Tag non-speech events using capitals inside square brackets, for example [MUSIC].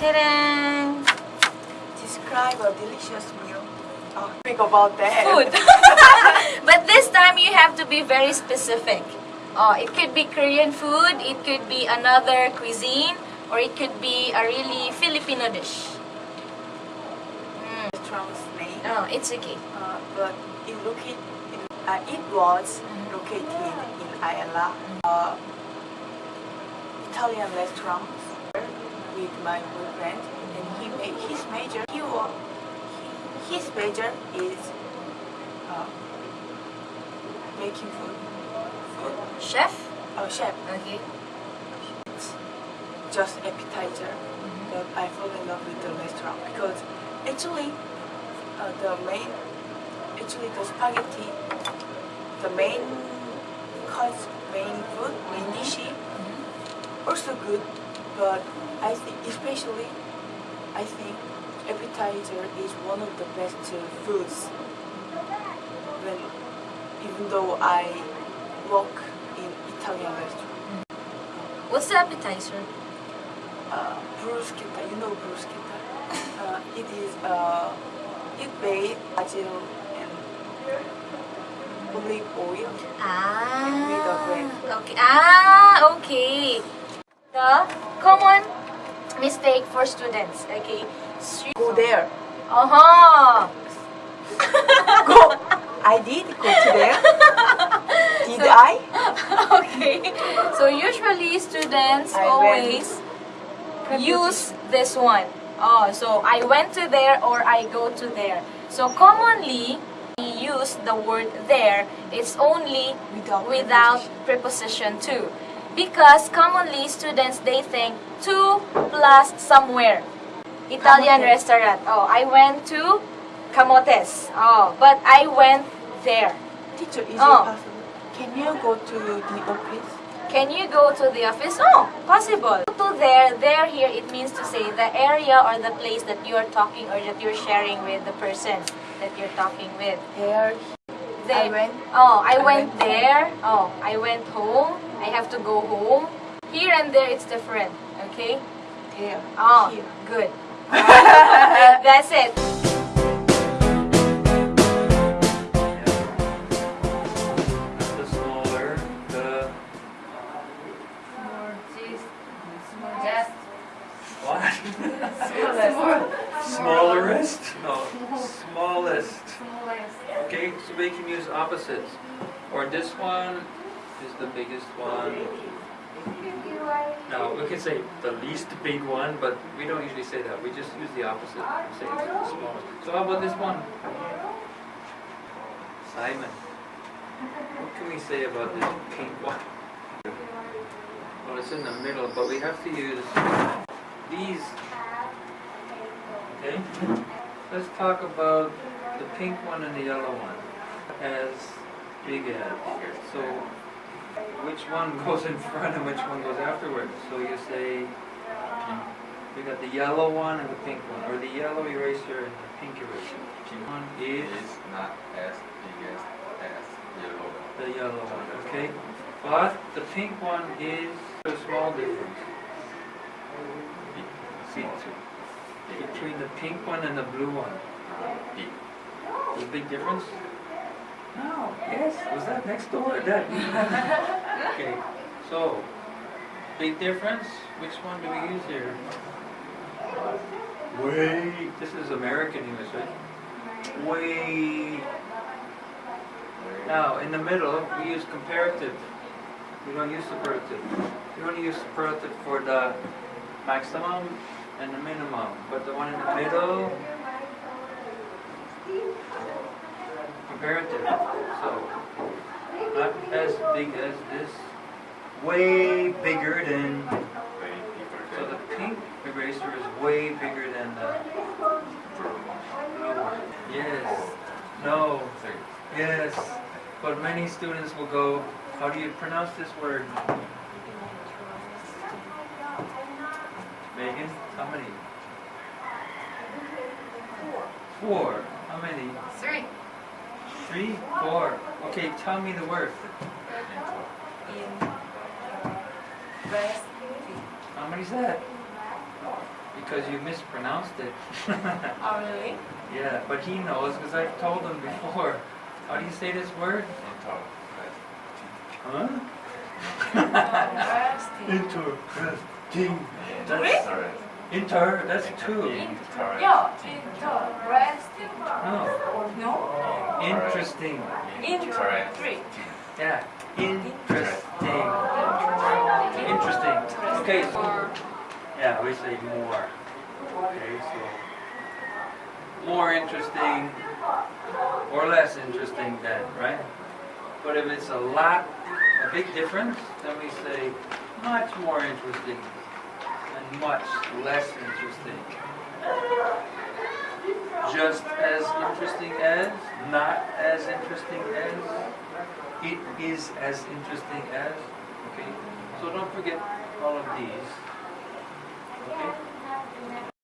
Describe a delicious meal. Oh, think about that. Food. [LAUGHS] [LAUGHS] but this time you have to be very specific. Uh, it could be Korean food, it could be another cuisine, or it could be a really Filipino dish. Mm. Translate. No, oh, it's okay. Uh, but it, located, it, uh, it was mm-hmm. located in Ayala, uh, Italian restaurant with my boyfriend, and he made his major. He was his major is uh, making food. Food. Chef? Oh, chef. Okay. Just appetizer. But I fall in love with the restaurant because actually uh, the main actually the spaghetti the main course main food main dish also good but I think especially I think appetizer is one of the best uh, foods when even though I work in Italian restaurant What's the appetizer? uh, bruschetta, you know bruschetta. [LAUGHS] Uh, it is uh, it made basil and olive oil. Ah. Okay. Ah, okay. The common mistake for students. Okay. Go there. Uh-huh. [LAUGHS] Go. I did go to there. Did I? [LAUGHS] okay. So usually students I always use this one. Oh, so I went to there or I go to there. So commonly we use the word there. It's only Without without preposition to. Because commonly students they think 2 plus somewhere. Italian Camotes. restaurant. Oh, I went to Camotes. Oh, but I went there. Teacher, is Oh. it possible? Can you go to the office? Can you go to the office? Oh, possible. Go to there, there, here, it means to say the area or the place that you are talking or that you're sharing with the person that you're talking with. There. There. I went. Oh, I, I went, went there. Oh, I went home. I have to go home. Here and there, it's different. Okay? There. Oh, ah, Here. good. [LAUGHS] That's it. The smaller, the what? Smallerest? [LAUGHS] No, smallest. Okay, so we can use opposites. Or this one is the biggest one. Now, we can say the least big one, but we don't usually say that. We just use the opposite. Say it's the smallest. So how about this one? Simon. What can we say about this pink one? Well, it's in the middle, but we have to use these. Okay? Let's talk about the pink one and the yellow one. As big as. So, which one goes in front and which one goes afterwards? So you say, we got the yellow one and the pink one, or the yellow eraser and the pink eraser. Pink one is is not as big as as yellow. the yellow one, okay? But the pink one is a small difference Big. Between the pink one and the blue one. Uh, big. A big difference? No. Yes. Was that next door? That. [LAUGHS] okay. So, big difference. Which one do we use here? Way. This is American English, right? Way. Now, in the middle, we use comparative. We don't use superlative. We only use superlative for the maximum and the minimum. But the one in the middle, comparative. So, not as big as this. Way bigger than. So the pink eraser is way bigger than the. Yes. No. Yes. But many students will go, how do you pronounce this word? Megan, how many? Four. How many? Three. Three? Four. Okay, tell me the word. In West. How many is that? Because you mispronounced it. [LAUGHS] Oh really? Yeah, but he knows because I've told him before. How do you say this word? Interesting. Huh? Interesting. [LAUGHS] That's, inter, that's two. Yeah, interesting. Oh. No, No? Interesting. Interesting. Yeah, interesting. Interesting. Okay, so, yeah, we say more. Okay, so, more interesting or less interesting than, right? But if it's a lot, a big difference, then we say much more interesting and much less interesting. Just as interesting as, not as interesting as, it is as interesting as, okay? So don't forget all of these, okay?